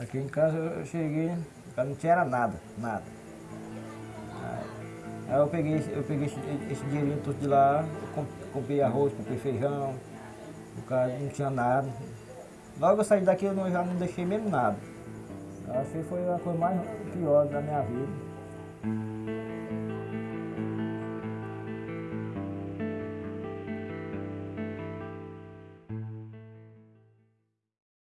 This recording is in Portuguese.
Aqui em casa eu cheguei, não tinha nada, nada. Aí eu peguei, eu peguei esse, esse dinheirinho todo de lá, comprei arroz, comprei feijão, o cara não tinha nada. Logo eu saí daqui eu não, já não deixei mesmo nada. Achei que foi a coisa mais pior da minha vida.